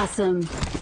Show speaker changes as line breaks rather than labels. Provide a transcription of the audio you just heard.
Awesome.